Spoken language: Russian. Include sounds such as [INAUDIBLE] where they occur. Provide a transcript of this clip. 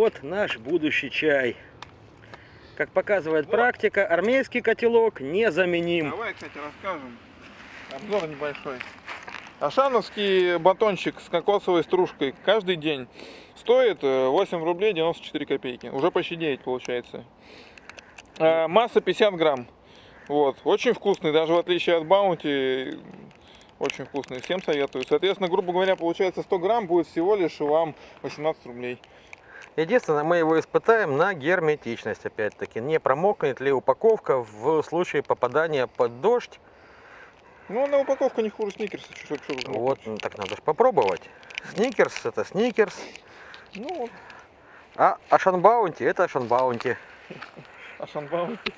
вот наш будущий чай. Как показывает практика, армейский котелок незаменим. Давай, кстати, расскажем. Обзор небольшой. Ашановский батончик с кокосовой стружкой каждый день стоит э, 8 рублей 94 копейки. Уже почти 9 получается. А, Масса 50 грамм. Вот. Очень вкусный, даже в отличие от баунти. Очень вкусный. Всем советую. Соответственно, грубо говоря, получается 100 грамм будет всего лишь вам 18 рублей. Единственное, мы его испытаем на герметичность, опять-таки. Не промокнет ли упаковка в случае попадания под дождь. Ну, на упаковку не хуже сникерса. Чё, чё, чё, Вот, ну, так надо же попробовать. Сникерс это сникерс, Ну, а Ашанбаунти это Ашанбаунти. [LAUGHS] Ашан баунти.